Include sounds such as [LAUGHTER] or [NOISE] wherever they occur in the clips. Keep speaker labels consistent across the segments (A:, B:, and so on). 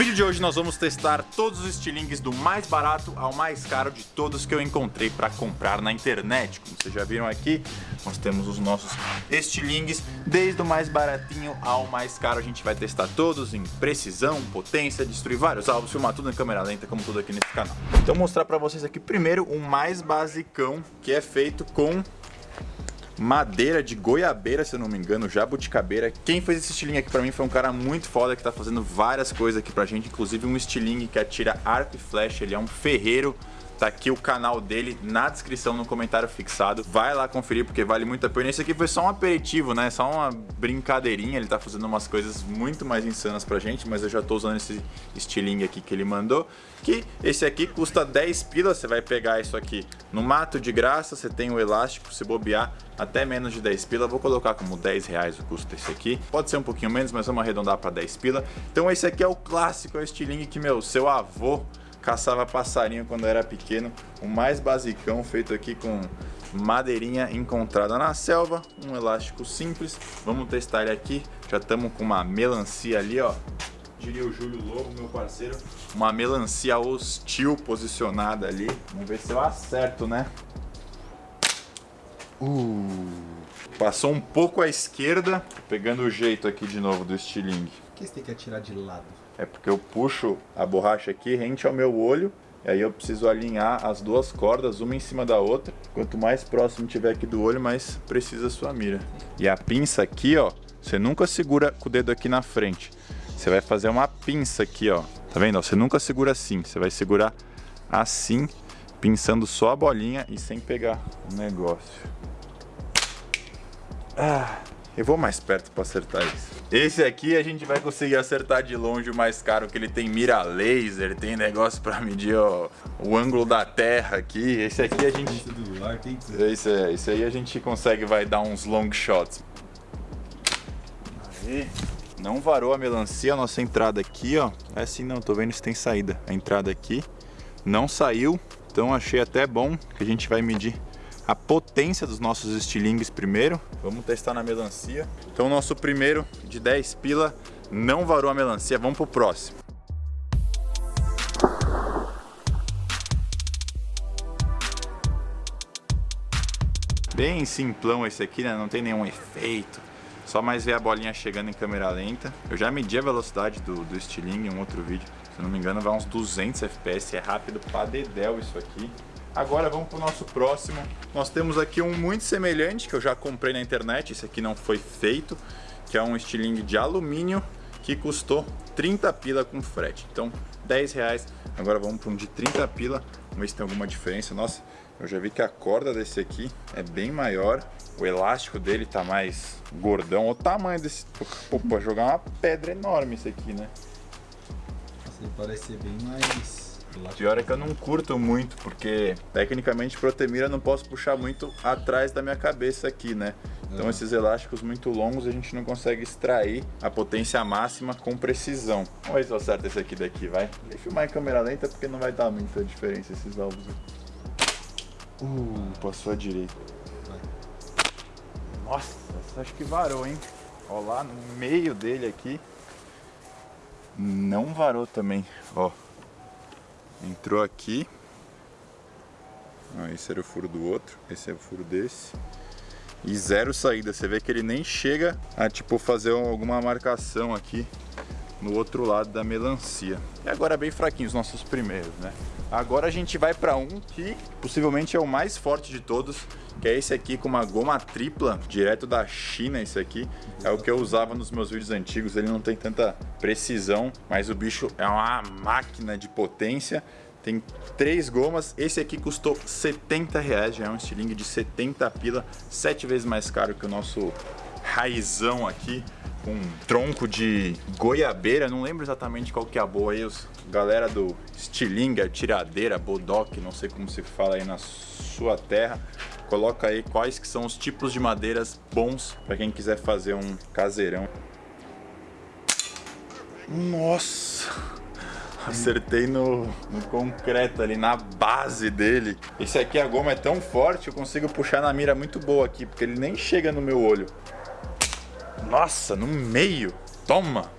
A: vídeo de hoje nós vamos testar todos os estilingues do mais barato ao mais caro de todos que eu encontrei para comprar na internet. Como vocês já viram aqui, nós temos os nossos estilingues, desde o mais baratinho ao mais caro. A gente vai testar todos em precisão, potência, destruir vários alvos, filmar tudo em câmera lenta, como tudo aqui nesse canal. Então mostrar para vocês aqui primeiro o mais basicão, que é feito com madeira de goiabeira, se eu não me engano, jabuticabeira. Quem fez esse estilingue aqui pra mim foi um cara muito foda que tá fazendo várias coisas aqui pra gente, inclusive um estilingue que atira arco e flecha, ele é um ferreiro Tá aqui o canal dele na descrição, no comentário fixado. Vai lá conferir porque vale muito a pena. Esse aqui foi só um aperitivo, né? Só uma brincadeirinha. Ele tá fazendo umas coisas muito mais insanas pra gente, mas eu já tô usando esse estilingue aqui que ele mandou. Que esse aqui custa 10 pilas. Você vai pegar isso aqui no mato de graça. Você tem o elástico, se bobear, até menos de 10 pila. Vou colocar como 10 reais o custo desse aqui. Pode ser um pouquinho menos, mas vamos arredondar para 10 pila. Então esse aqui é o clássico, é o estilingue que, meu, seu avô caçava passarinho quando era pequeno. O mais basicão, feito aqui com madeirinha encontrada na selva. Um elástico simples. Vamos testar ele aqui. Já estamos com uma melancia ali, ó. Diria o Júlio Lobo, meu parceiro. Uma melancia hostil posicionada ali. Vamos ver se eu acerto, né? Uh, passou um pouco à esquerda. Pegando o jeito aqui de novo do estilingue.
B: Por que você tem que atirar de lado?
A: É porque eu puxo a borracha aqui rente ao meu olho e aí eu preciso alinhar as duas cordas, uma em cima da outra. Quanto mais próximo tiver aqui do olho, mais precisa a sua mira. E a pinça aqui, ó, você nunca segura com o dedo aqui na frente. Você vai fazer uma pinça aqui, ó. Tá vendo? Você nunca segura assim, você vai segurar assim, pinçando só a bolinha e sem pegar o negócio. Ah, eu vou mais perto para acertar isso. Esse aqui a gente vai conseguir acertar de longe o mais caro, que ele tem mira laser, tem negócio para medir ó, o ângulo da terra aqui. Esse aqui a gente... Esse, esse aí a gente consegue, vai dar uns long shots. Aí. Não varou a melancia, a nossa entrada aqui, ó. É assim não, tô vendo se tem saída. A entrada aqui não saiu, então achei até bom que a gente vai medir a potência dos nossos estilingues primeiro. Vamos testar na melancia. Então o nosso primeiro de 10 pila não varou a melancia. Vamos pro próximo. Bem simplão esse aqui, né? Não tem nenhum efeito. Só mais ver a bolinha chegando em câmera lenta. Eu já medi a velocidade do, do estilingue em um outro vídeo. Se não me engano vai uns 200 FPS. É rápido pra dedéu isso aqui. Agora vamos para o nosso próximo. Nós temos aqui um muito semelhante que eu já comprei na internet. Esse aqui não foi feito, que é um estilingue de alumínio que custou 30 pila com frete. Então 10 reais. Agora vamos para um de 30 pila. Vamos ver se tem alguma diferença. Nossa, eu já vi que a corda desse aqui é bem maior. O elástico dele tá mais gordão. Olha o tamanho desse... Pra jogar uma pedra enorme esse aqui, né?
B: Parece ser bem mais
A: Pior é que eu não curto muito, porque tecnicamente protemira eu não posso puxar muito atrás da minha cabeça aqui, né? Então é. esses elásticos muito longos a gente não consegue extrair a potência máxima com precisão. Vamos ver se eu acerto esse aqui daqui, vai. Vou filmar em câmera lenta porque não vai dar muita diferença esses alvos aqui. Uh, passou à direita. Nossa, acho que varou, hein? Ó lá no meio dele aqui. Não varou também, ó. Entrou aqui. Esse era o furo do outro, esse é o furo desse. E zero saída, você vê que ele nem chega a tipo fazer alguma marcação aqui no outro lado da melancia. E agora bem fraquinho os nossos primeiros, né? Agora a gente vai para um que possivelmente é o mais forte de todos, que é esse aqui com uma goma tripla, direto da China esse aqui. É o que eu usava nos meus vídeos antigos, ele não tem tanta precisão, mas o bicho é uma máquina de potência. Tem três gomas, esse aqui custou 70 reais, já é um estilingue de 70 pila, sete vezes mais caro que o nosso raizão aqui com um tronco de goiabeira, não lembro exatamente qual que é a boa aí, os galera do estilinga, tiradeira, bodoque, não sei como se fala aí na sua terra, coloca aí quais que são os tipos de madeiras bons para quem quiser fazer um caseirão. Nossa! Acertei no, no, concreto ali, na base dele. Esse aqui, a goma é tão forte, eu consigo puxar na mira muito boa aqui, porque ele nem chega no meu olho. Nossa, no meio. Toma.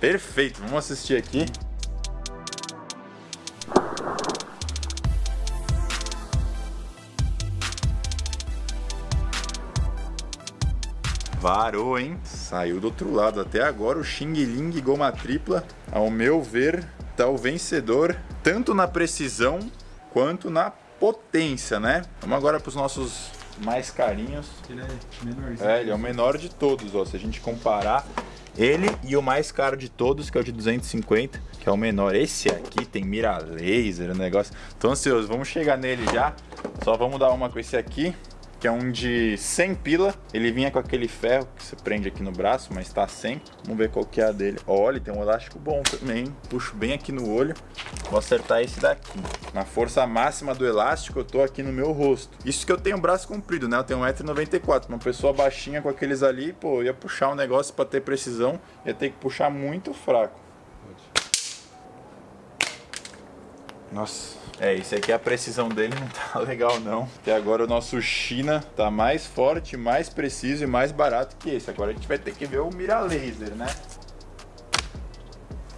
A: Perfeito. Vamos assistir aqui. Varou, hein? Saiu do outro lado. Até agora o Xing Ling Goma Tripla, ao meu ver, tá o vencedor tanto na precisão quanto na potência, né? Vamos agora para os nossos mais carinhos.
B: Ele é menorzinho.
A: É, ele é o menor de todos, ó. Se a gente comparar ele e o mais caro de todos, que é o de 250, que é o menor. Esse aqui tem mira laser, o negócio. Tô ansioso, vamos chegar nele já. Só vamos dar uma com esse aqui que é um de 100 pila. Ele vinha com aquele ferro que você prende aqui no braço, mas tá sem. Vamos ver qual que é a dele. Olha, tem um elástico bom também. Puxo bem aqui no olho. Vou acertar esse daqui. Na força máxima do elástico, eu tô aqui no meu rosto. Isso que eu tenho braço comprido, né? Eu tenho 1,94m. Uma pessoa baixinha com aqueles ali, pô, ia puxar um negócio para ter precisão, ia ter que puxar muito fraco. Nossa. É, esse aqui a precisão dele [LAUGHS] não tá legal não. Até agora o nosso China tá mais forte, mais preciso e mais barato que esse. Agora a gente vai ter que ver o mira laser, né?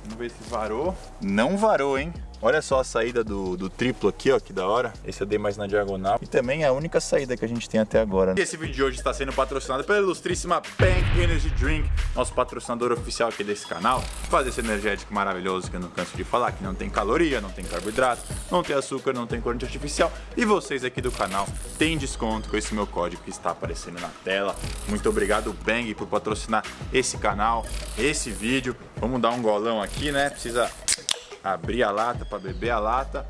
A: Vamos ver se varou. Não varou, hein? Olha só a saída do, do triplo aqui, ó, que da hora. Esse eu dei mais na diagonal. E também é a única saída que a gente tem até agora. Né? Esse vídeo de hoje está sendo patrocinado pela ilustríssima Bank Energy Drink, nosso patrocinador oficial aqui desse canal. Faz esse energético maravilhoso que eu não canso de falar, que não tem caloria, não tem carboidrato, não tem açúcar, não tem corante artificial. E vocês aqui do canal têm desconto com esse meu código que está aparecendo na tela. Muito obrigado, Bang, por patrocinar esse canal, esse vídeo. Vamos dar um golão aqui, né? Precisa abrir a lata para beber a lata.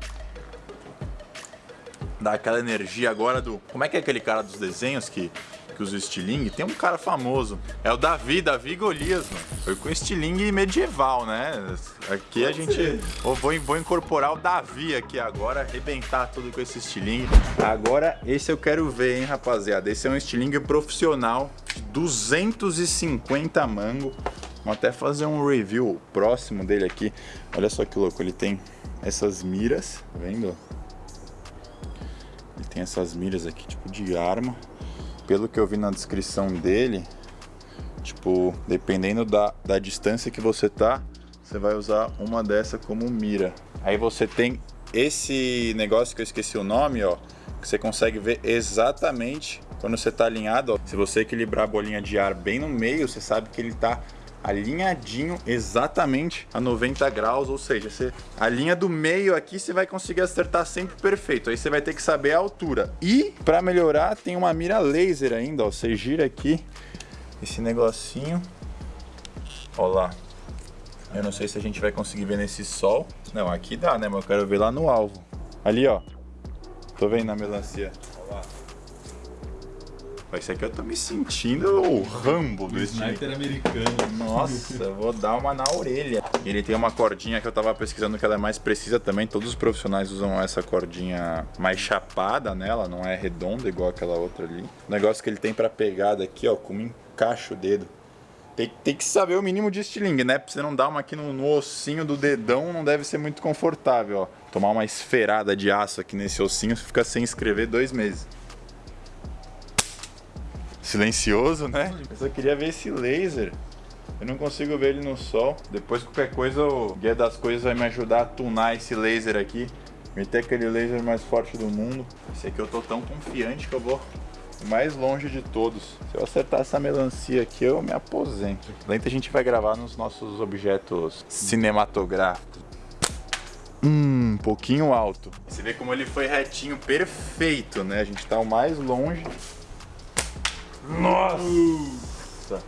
A: Dar aquela energia agora do... Como é que é aquele cara dos desenhos que, que usa o estilingue? Tem um cara famoso. É o Davi, Davi Golias, mano. Foi com estilingue medieval, né? Aqui a gente... Vou, vou incorporar o Davi aqui agora, arrebentar tudo com esse estilingue. Agora, esse eu quero ver, hein, rapaziada. Esse é um estilingue profissional. 250 mango. Vamos até fazer um review próximo dele aqui. Olha só que louco, ele tem essas miras, tá vendo? Ele tem essas miras aqui, tipo de arma. Pelo que eu vi na descrição dele, tipo, dependendo da, da distância que você tá, você vai usar uma dessa como mira. Aí você tem esse negócio que eu esqueci o nome, ó, que você consegue ver exatamente quando você está alinhado. Ó. Se você equilibrar a bolinha de ar bem no meio, você sabe que ele está alinhadinho exatamente a 90 graus, ou seja, você, a linha do meio aqui você vai conseguir acertar sempre perfeito. Aí você vai ter que saber a altura. E para melhorar tem uma mira laser ainda, ó. Você gira aqui esse negocinho. Ó lá. Eu não sei se a gente vai conseguir ver nesse sol. Não, aqui dá, né? Mas eu quero ver lá no alvo. Ali, ó. Tô vendo na melancia. Esse aqui eu tô me sentindo o Rambo do
B: Sniper americano.
A: Nossa, vou dar uma na orelha. Ele tem uma cordinha que eu tava pesquisando que ela é mais precisa também. Todos os profissionais usam essa cordinha mais chapada nela, não é redonda igual aquela outra ali. O negócio que ele tem pra pegada aqui, ó, como encaixa o dedo. Tem, tem, que saber o mínimo de estilingue, né? Pra você não dar uma aqui no, no, ossinho do dedão, não deve ser muito confortável, ó. Tomar uma esferada de aço aqui nesse ossinho, você fica sem escrever dois meses silencioso, né? Eu só queria ver esse laser. Eu não consigo ver ele no sol. Depois qualquer coisa o Guia das Coisas vai me ajudar a tunar esse laser aqui. Meter aquele laser mais forte do mundo. Esse aqui eu tô tão confiante que eu vou mais longe de todos. Se eu acertar essa melancia aqui, eu me aposento. Lenta a gente vai gravar nos nossos objetos cinematográficos. Hum, um pouquinho alto. Você vê como ele foi retinho, perfeito, né? A gente tá o mais longe nossa!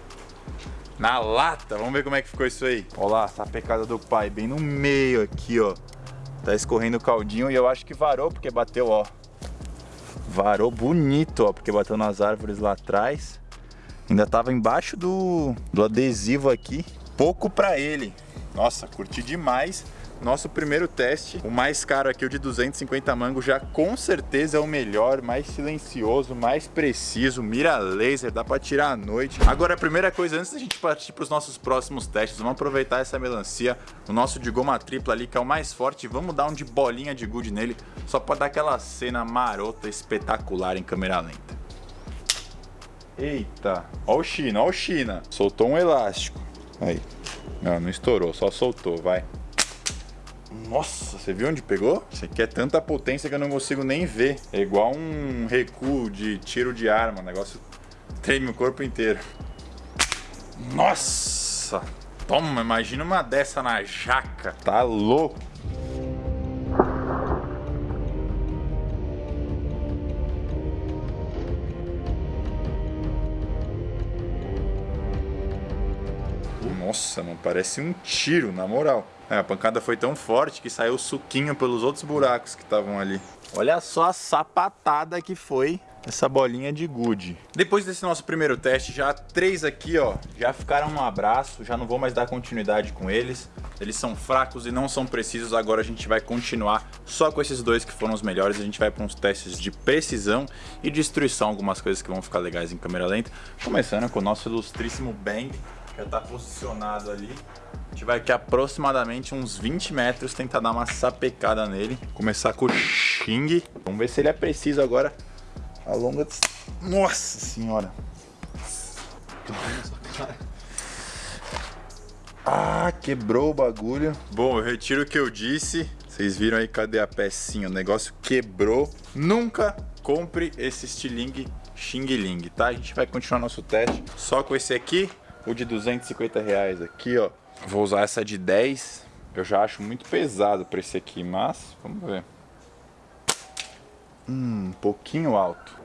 A: Na lata, vamos ver como é que ficou isso aí. Olha lá, essa pecada do pai, bem no meio aqui, ó. Tá escorrendo o caldinho e eu acho que varou porque bateu, ó. Varou bonito, ó, porque bateu nas árvores lá atrás. Ainda tava embaixo do, do adesivo aqui. Pouco pra ele. Nossa, curti demais nosso primeiro teste, o mais caro aqui, o de 250 mango, já com certeza é o melhor, mais silencioso, mais preciso, mira laser, dá pra tirar à noite. Agora, a primeira coisa, antes da gente partir pros nossos próximos testes, vamos aproveitar essa melancia, o nosso de goma tripla ali, que é o mais forte, vamos dar um de bolinha de gude nele, só pra dar aquela cena marota, espetacular em câmera lenta. Eita, ó o China, ó o China, soltou um elástico, aí, não, não estourou, só soltou, vai. Nossa, você viu onde pegou? Isso aqui é tanta potência que eu não consigo nem ver. É igual um recuo de tiro de arma, negócio treme o corpo inteiro. Nossa! Toma, imagina uma dessa na jaca. Tá louco. Nossa, não parece um tiro, na moral. É, a pancada foi tão forte que saiu suquinho pelos outros buracos que estavam ali. Olha só a sapatada que foi essa bolinha de gude. Depois desse nosso primeiro teste, já três aqui, ó, já ficaram no abraço, já não vou mais dar continuidade com eles. Eles são fracos e não são precisos, agora a gente vai continuar só com esses dois que foram os melhores. A gente vai para uns testes de precisão e destruição, algumas coisas que vão ficar legais em câmera lenta. Começando com o nosso ilustríssimo Bang, já está posicionado ali. A gente vai aqui aproximadamente uns 20 metros tentar dar uma sapecada nele. Começar com o Xing. Vamos ver se ele é preciso agora. A longa... Nossa senhora! Ah, quebrou o bagulho. Bom, eu retiro o que eu disse. Vocês viram aí, cadê a pecinha? O negócio quebrou. Nunca compre esse estilingue Xing Ling, tá? A gente vai continuar nosso teste só com esse aqui o de 250 reais aqui, ó. Vou usar essa de 10. Eu já acho muito pesado para esse aqui, mas vamos ver. Hum, um pouquinho alto.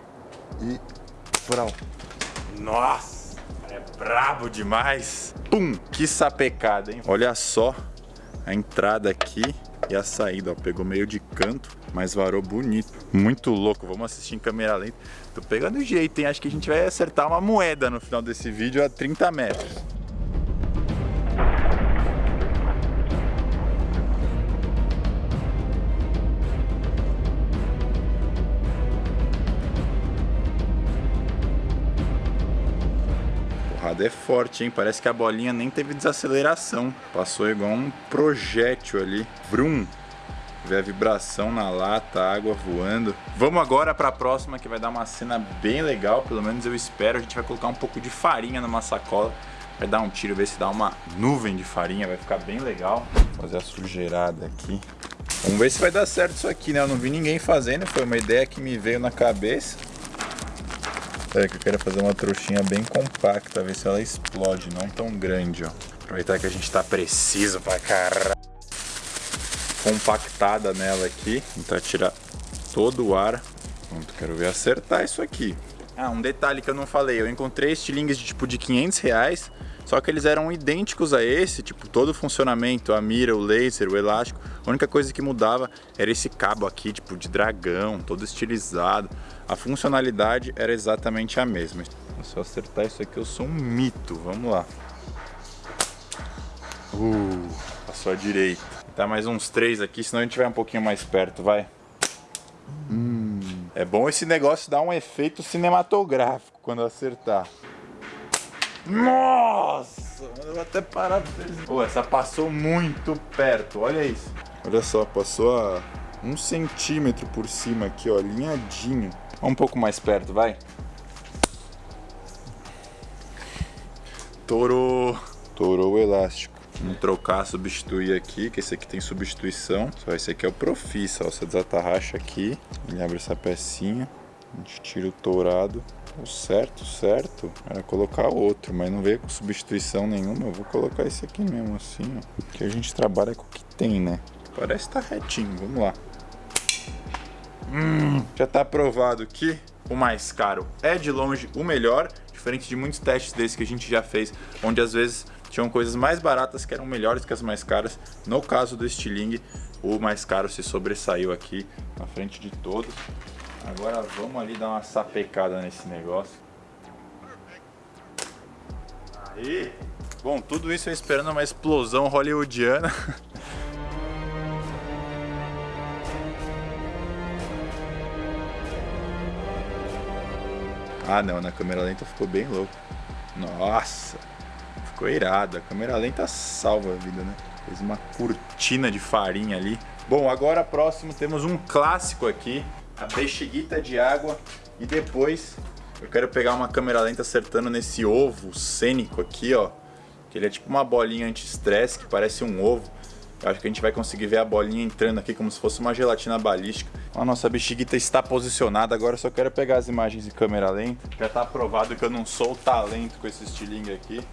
A: E frau. Nossa, é brabo demais. Pum, que sapecada, hein? Olha só a entrada aqui e a saída, ó. Pegou meio de canto, mas varou bonito. Muito louco, vamos assistir em câmera lenta. Tô pegando jeito, hein? Acho que a gente vai acertar uma moeda no final desse vídeo a 30 metros. é forte, hein? Parece que a bolinha nem teve desaceleração. Passou igual um projétil ali. Vrum! Vê a vibração na lata, a água voando. Vamos agora para a próxima que vai dar uma cena bem legal, pelo menos eu espero. A gente vai colocar um pouco de farinha numa sacola. Vai dar um tiro, ver se dá uma nuvem de farinha, vai ficar bem legal. Vou fazer a sujeirada aqui. Vamos ver se vai dar certo isso aqui, né? Eu não vi ninguém fazendo, foi uma ideia que me veio na cabeça. É que eu quero fazer uma trouxinha bem compacta, ver se ela explode, não tão grande, ó. Aproveitar que a gente tá preciso pra caralho compactada nela aqui. Tentar tirar todo o ar. Pronto, quero ver acertar isso aqui. Ah, um detalhe que eu não falei. Eu encontrei estilingues de tipo de 500 reais. Só que eles eram idênticos a esse, tipo, todo o funcionamento, a mira, o laser, o elástico. A única coisa que mudava era esse cabo aqui, tipo, de dragão, todo estilizado. A funcionalidade era exatamente a mesma. Se eu acertar isso aqui, eu sou um mito. Vamos lá. Uh, passou à direita. Tá mais uns três aqui, senão a gente vai um pouquinho mais perto, vai. Hum. É bom esse negócio dar um efeito cinematográfico quando acertar. Nossa, eu vou até parar pra vocês. Pô, essa passou muito perto, olha isso. Olha só, passou a um centímetro por cima aqui, ó, alinhadinho. Um pouco mais perto, vai. Torou. Torou o elástico. Vamos trocar, substituir aqui, que esse aqui tem substituição. Só esse aqui é o Profissa, ó. Você desatarracha aqui, ele abre essa pecinha, a gente tira o tourado. O certo, certo, era colocar outro, mas não veio com substituição nenhuma. Eu vou colocar esse aqui mesmo, assim, ó. Porque a gente trabalha com o que tem, né? Parece estar tá retinho, vamos lá. Hum, já está aprovado que o mais caro é de longe o melhor, diferente de muitos testes desses que a gente já fez, onde às vezes tinham coisas mais baratas que eram melhores que as mais caras. No caso do estilingue, o mais caro se sobressaiu aqui na frente de todos. Agora vamos ali dar uma sapecada nesse negócio. Aí! Bom, tudo isso eu esperando uma explosão hollywoodiana. [LAUGHS] ah não, na câmera lenta ficou bem louco. Nossa! Ficou irado. A câmera lenta salva a vida, né? Fez uma cortina de farinha ali. Bom, agora próximo temos um clássico aqui. A bexiguita de água. E depois eu quero pegar uma câmera lenta acertando nesse ovo cênico aqui, ó. Que ele é tipo uma bolinha anti-estresse que parece um ovo. Eu acho que a gente vai conseguir ver a bolinha entrando aqui como se fosse uma gelatina balística. A nossa bexiguita está posicionada, agora eu só quero pegar as imagens de câmera lenta. Já tá provado que eu não sou o talento com esse estilingue aqui.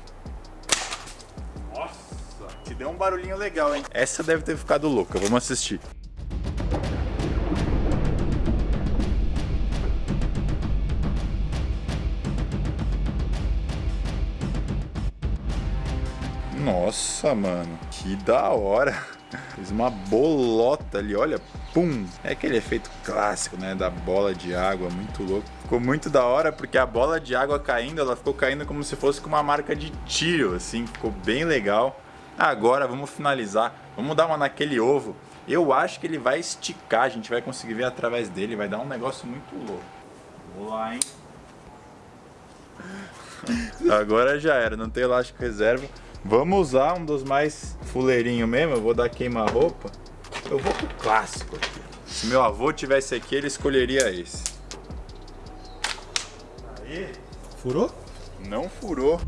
A: Deu um barulhinho legal, hein? Essa deve ter ficado louca, vamos assistir. Nossa, mano, que da hora. [LAUGHS] Fez uma bolota ali, olha, pum. É aquele efeito clássico, né, da bola de água, muito louco. Ficou muito da hora porque a bola de água caindo, ela ficou caindo como se fosse com uma marca de tiro, assim, ficou bem legal. Agora vamos finalizar, vamos dar uma naquele ovo. Eu acho que ele vai esticar, a gente vai conseguir ver através dele, vai dar um negócio muito louco. Vamos lá, hein. [LAUGHS] Agora já era, não tem elástico reserva. Vamos usar um dos mais fuleirinho mesmo, eu vou dar queima-roupa. Eu vou pro clássico aqui. Se meu avô tivesse aqui, ele escolheria esse. Aí.
B: Furou?
A: Não furou.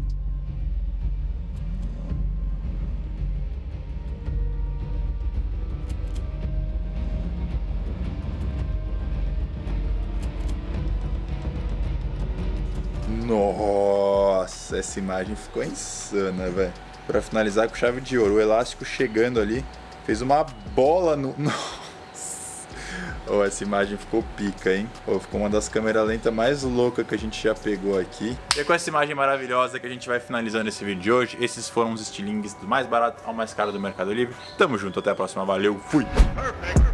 A: Nossa, essa imagem ficou insana, velho. Pra finalizar com chave de ouro, o elástico chegando ali, fez uma bola no... [LAUGHS] Nossa! Oh, essa imagem ficou pica, hein? Oh, ficou uma das câmeras lentas mais loucas que a gente já pegou aqui. E é com essa imagem maravilhosa que a gente vai finalizando esse vídeo de hoje. Esses foram os estilingues do mais barato ao mais caro do Mercado Livre. Tamo junto, até a próxima. Valeu, fui! Perfect.